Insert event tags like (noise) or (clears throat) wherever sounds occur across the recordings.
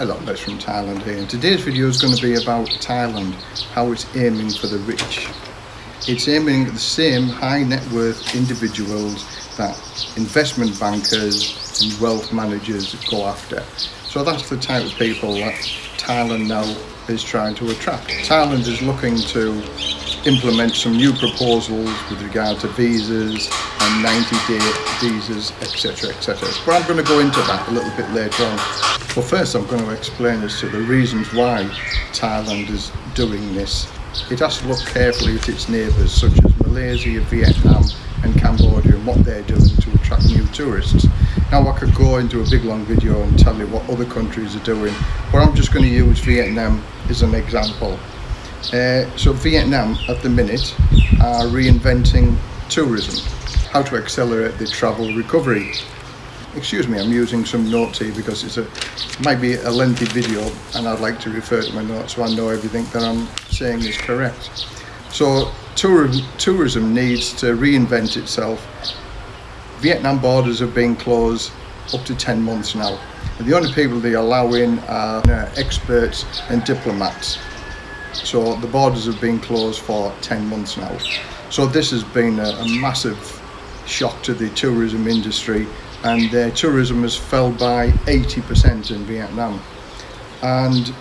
a lot less from Thailand here. And today's video is going to be about Thailand, how it's aiming for the rich. It's aiming at the same high net worth individuals that investment bankers and wealth managers go after. So that's the type of people that Thailand now is trying to attract. Thailand is looking to implement some new proposals with regard to visas and 90 day visas etc etc but I'm going to go into that a little bit later on. But first I'm going to explain as to the reasons why Thailand is doing this. It has to look carefully at its neighbours such as Malaysia, Vietnam and Cambodia and what they're doing to attract new tourists. Now I could go into a big long video and tell you what other countries are doing but I'm just going to use Vietnam as an example. Uh, so Vietnam at the minute are reinventing tourism, how to accelerate the travel recovery. Excuse me, I'm using some notes here because it's a might be a lengthy video and I'd like to refer to my notes so I know everything that I'm saying is correct. So tour, tourism needs to reinvent itself. Vietnam borders have been closed up to 10 months now. And the only people they allow in are uh, experts and diplomats so the borders have been closed for 10 months now so this has been a, a massive shock to the tourism industry and their tourism has fell by 80% in Vietnam and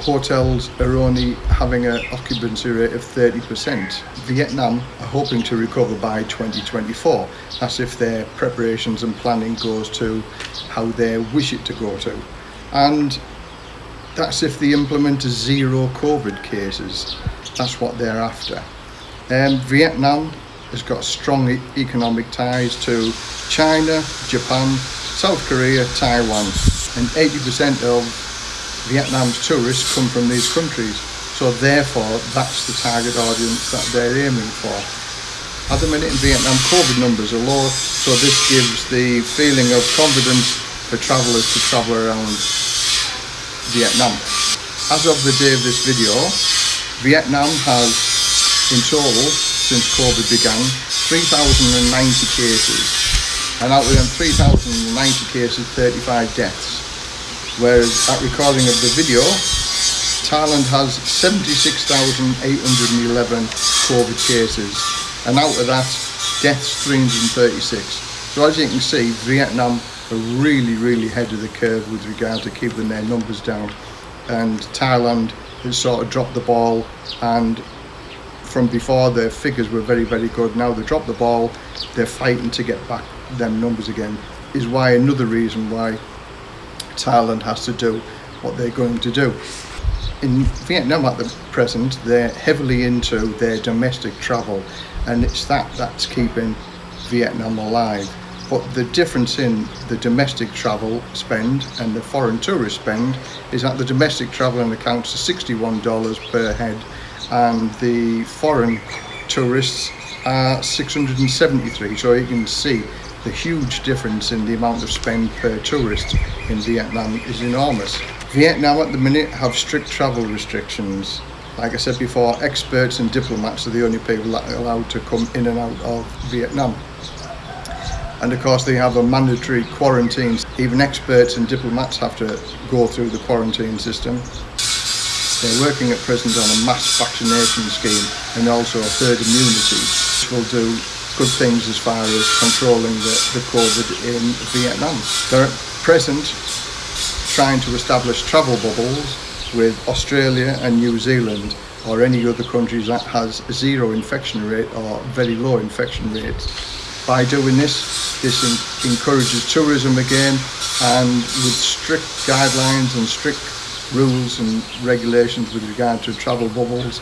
hotels are only having an occupancy rate of 30%. Vietnam are hoping to recover by 2024. That's if their preparations and planning goes to how they wish it to go to. And that's if they implement a zero COVID cases. That's what they're after. Um, Vietnam has got strong e economic ties to China, Japan, South Korea, Taiwan, and 80% of Vietnam's tourists come from these countries. So therefore, that's the target audience that they're aiming for. At the minute in Vietnam, COVID numbers are low, so this gives the feeling of confidence for travellers to travel around Vietnam. As of the day of this video, Vietnam has in total, since COVID began, 3,090 cases. And out of them 3,090 cases, 35 deaths. Whereas at recording of the video, Thailand has 76,811 COVID cases. And out of that, deaths 336. So as you can see, Vietnam are really, really ahead of the curve with regard to keeping their numbers down. And Thailand has sort of dropped the ball and from before their figures were very, very good. Now they dropped the ball, they're fighting to get back them numbers again. Is why another reason why Thailand has to do what they're going to do. In Vietnam at the present, they're heavily into their domestic travel and it's that that's keeping Vietnam alive but the difference in the domestic travel spend and the foreign tourist spend is that the domestic travel accounts to $61 per head and the foreign tourists are 673 so you can see the huge difference in the amount of spend per tourist in Vietnam is enormous. Vietnam at the minute have strict travel restrictions like I said before, experts and diplomats are the only people that are allowed to come in and out of Vietnam and of course they have a mandatory quarantine. Even experts and diplomats have to go through the quarantine system. They're working at present on a mass vaccination scheme and also a herd immunity, which will do good things as far as controlling the, the COVID in Vietnam. They're at present trying to establish travel bubbles with Australia and New Zealand or any other countries that has zero infection rate or very low infection rate by doing this this encourages tourism again and with strict guidelines and strict rules and regulations with regard to travel bubbles.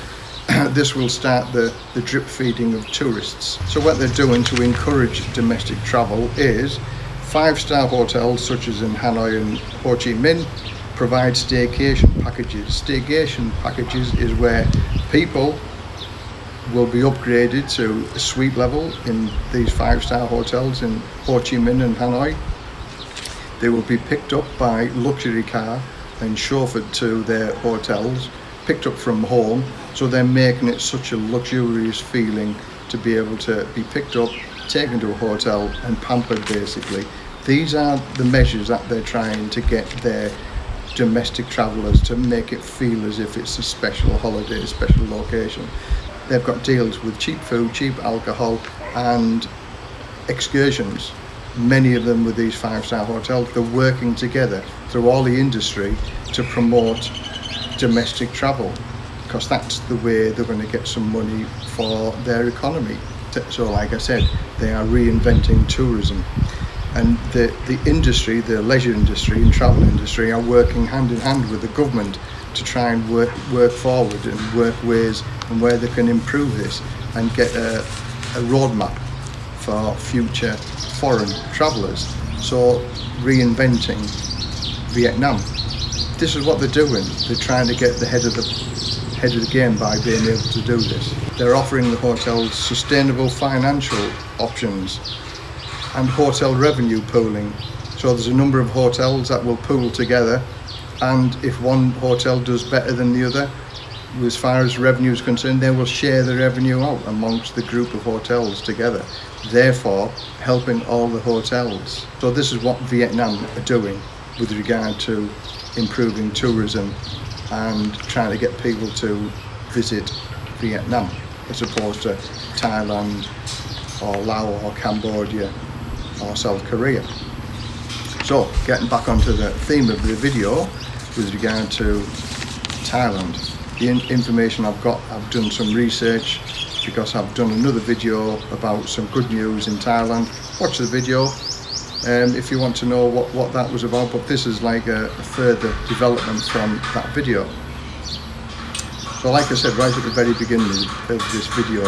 (clears throat) This will start the the drip feeding of tourists. So what they're doing to encourage domestic travel is five-star hotels such as in Hanoi and Ho Chi Minh provide staycation packages. Staycation packages is where people will be upgraded to a suite level in these five-star hotels in Ho Chi Minh and Hanoi. They will be picked up by luxury car and chauffeured to their hotels, picked up from home, so they're making it such a luxurious feeling to be able to be picked up, taken to a hotel and pampered basically. These are the measures that they're trying to get their domestic travellers to make it feel as if it's a special holiday, a special location. They've got deals with cheap food, cheap alcohol, and excursions. Many of them with these five-star hotels, they're working together through all the industry to promote domestic travel because that's the way they're going to get some money for their economy. So like I said, they are reinventing tourism and the, the industry, the leisure industry and travel industry are working hand in hand with the government to try and work, work forward and work ways and where they can improve this and get a, a roadmap for future foreign travellers. So reinventing Vietnam. This is what they're doing. They're trying to get the head of the head of the game by being able to do this. They're offering the hotels sustainable financial options and hotel revenue pooling. So there's a number of hotels that will pool together and if one hotel does better than the other, as far as revenue is concerned, they will share the revenue out amongst the group of hotels together, therefore helping all the hotels. So this is what Vietnam are doing with regard to improving tourism and trying to get people to visit Vietnam as opposed to Thailand or Laos or Cambodia or South Korea. So getting back onto the theme of the video with regard to Thailand. The in information I've got, I've done some research because I've done another video about some good news in Thailand. Watch the video um, if you want to know what, what that was about, but this is like a, a further development from that video. So like I said right at the very beginning of this video,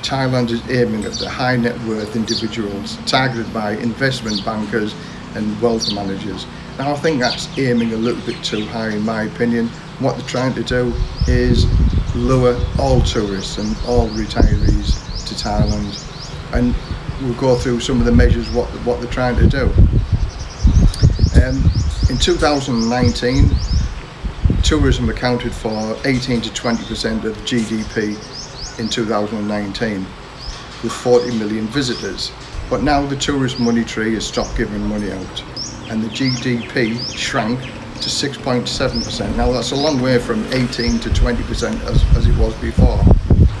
Thailand is aiming at the high net worth individuals targeted by investment bankers and wealth managers. Now I think that's aiming a little bit too high in my opinion. What they're trying to do is lower all tourists and all retirees to Thailand and we'll go through some of the measures what, what they're trying to do. Um, in 2019 tourism accounted for 18 to 20% of GDP in 2019 with 40 million visitors. But now the tourist money tree has stopped giving money out and the GDP shrank to 6.7%. Now that's a long way from 18 to 20% as, as it was before.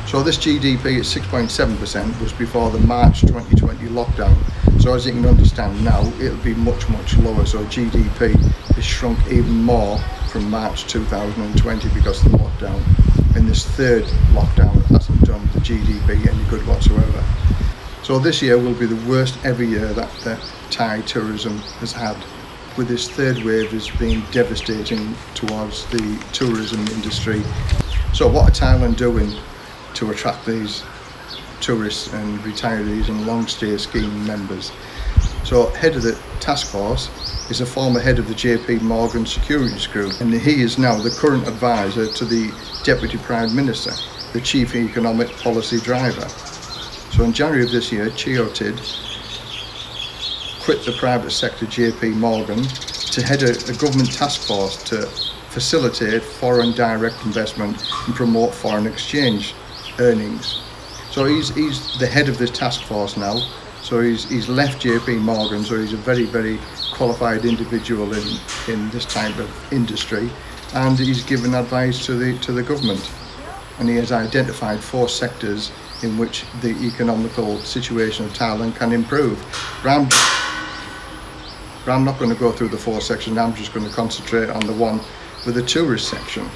So this GDP at 6.7% was before the March 2020 lockdown. So as you can understand now, it'll be much, much lower. So GDP has shrunk even more from March 2020 because of the lockdown. And this third lockdown hasn't done the GDP any good whatsoever. So this year will be the worst every year that the Thai tourism has had with this third wave is being devastating towards the tourism industry. So what are Thailand doing to attract these tourists and retirees and long stay scheme members? So head of the task force is a former head of the JP Morgan Securities Group and he is now the current advisor to the Deputy Prime Minister, the Chief Economic Policy Driver. So in January of this year, Chayotid quit the private sector JP Morgan to head a, a government task force to facilitate foreign direct investment and promote foreign exchange earnings. So he's, he's the head of this task force now. So he's, he's left JP Morgan, so he's a very, very qualified individual in, in this type of industry. And he's given advice to the, to the government. And he has identified four sectors in which the economical situation of Thailand can improve. Ram but I'm not going to go through the four sections, I'm just going to concentrate on the one with the tourist section.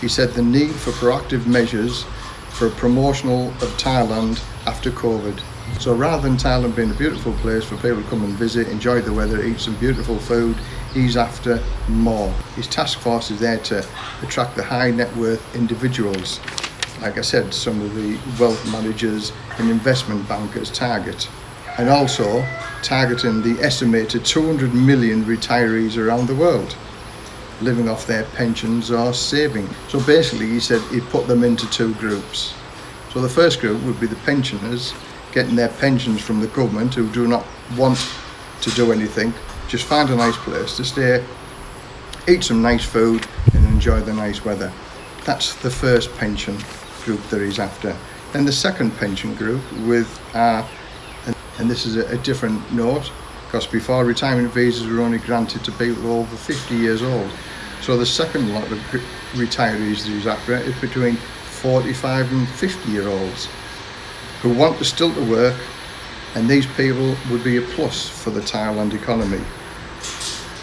He said the need for proactive measures for a promotional of Thailand after COVID. So rather than Thailand being a beautiful place for people to come and visit, enjoy the weather, eat some beautiful food, he's after more. His task force is there to attract the high net worth individuals. Like I said, some of the wealth managers and investment bankers target. And also targeting the estimated 200 million retirees around the world living off their pensions or saving. So basically he said he'd put them into two groups. So the first group would be the pensioners getting their pensions from the government who do not want to do anything, just find a nice place to stay, eat some nice food and enjoy the nice weather. That's the first pension group that he's after. Then the second pension group with uh, and this is a, a different note because before retirement visas were only granted to people over 50 years old. So the second lot of retirees he's after is between 45 and 50 year olds who want to still to work and these people would be a plus for the Thailand economy.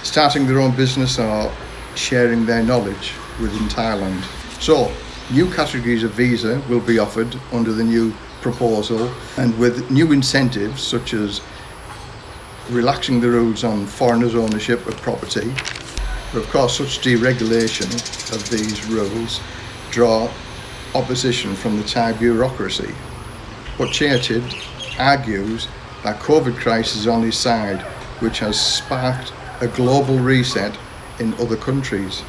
Starting their own business or sharing their knowledge within Thailand. So new categories of visa will be offered under the new proposal and with new incentives such as relaxing the rules on foreigners' ownership of property. But of course, such deregulation of these rules draw opposition from the Thai bureaucracy. But Chayotid argues that COVID crisis is on his side, which has sparked a global reset in other countries.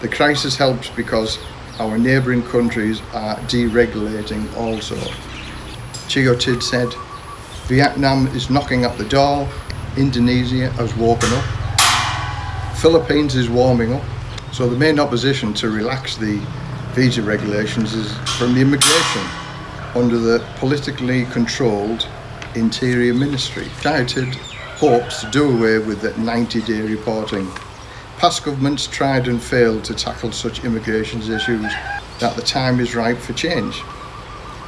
The crisis helps because our neighbouring countries are deregulating also. Chayotid said, Vietnam is knocking at the door, Indonesia has woken up, Philippines is warming up. So the main opposition to relax the visa regulations is from the immigration under the politically controlled Interior Ministry. United hopes to do away with the 90-day reporting. Past governments tried and failed to tackle such immigration issues that the time is ripe for change.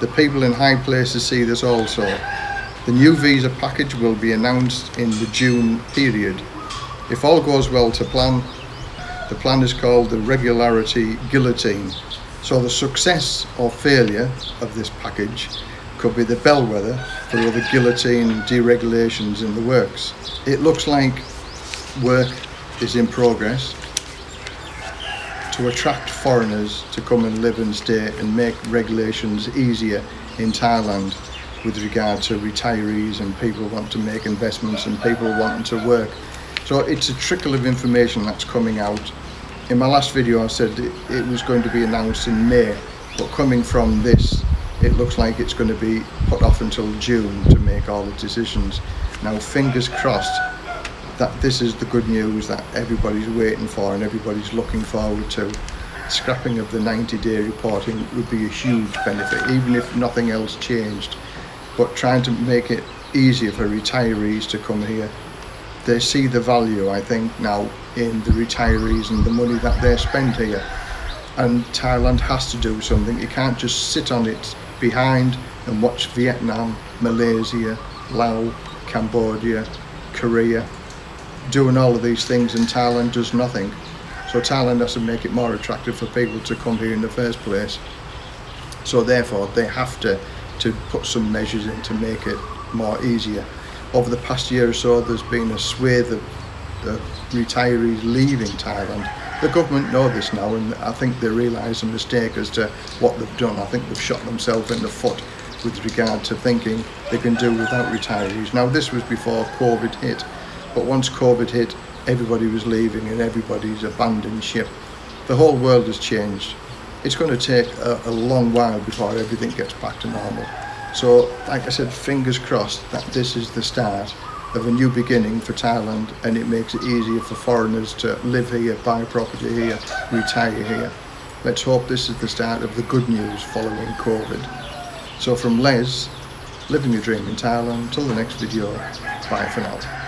The people in high places see this also. The new visa package will be announced in the June period. If all goes well to plan, the plan is called the Regulatory Guillotine. So the success or failure of this package could be the bellwether for other guillotine deregulations in the works. It looks like work is in progress to attract foreigners to come and live and stay and make regulations easier in Thailand with regard to retirees and people want to make investments and people wanting to work. So it's a trickle of information that's coming out. In my last video I said it was going to be announced in May, but coming from this, it looks like it's going to be put off until June to make all the decisions. Now fingers crossed that this is the good news that everybody's waiting for and everybody's looking forward to. Scrapping of the 90 day reporting would be a huge benefit, even if nothing else changed. But trying to make it easier for retirees to come here. They see the value, I think, now in the retirees and the money that they spend here. And Thailand has to do something. You can't just sit on it behind and watch Vietnam, Malaysia, Laos, Cambodia, Korea doing all of these things and Thailand does nothing. So Thailand has to make it more attractive for people to come here in the first place. So therefore they have to, to put some measures in to make it more easier. Over the past year or so there's been a swathe of, of retirees leaving Thailand. The government know this now and I think they realise a mistake as to what they've done. I think they've shot themselves in the foot with regard to thinking they can do without retirees. Now this was before COVID hit but once COVID hit, everybody was leaving and everybody's abandoned ship. The whole world has changed. It's going to take a, a long while before everything gets back to normal. So, like I said, fingers crossed that this is the start of a new beginning for Thailand and it makes it easier for foreigners to live here, buy property here, retire here. Let's hope this is the start of the good news following COVID. So from Les, living a dream in Thailand, till the next video, bye for now.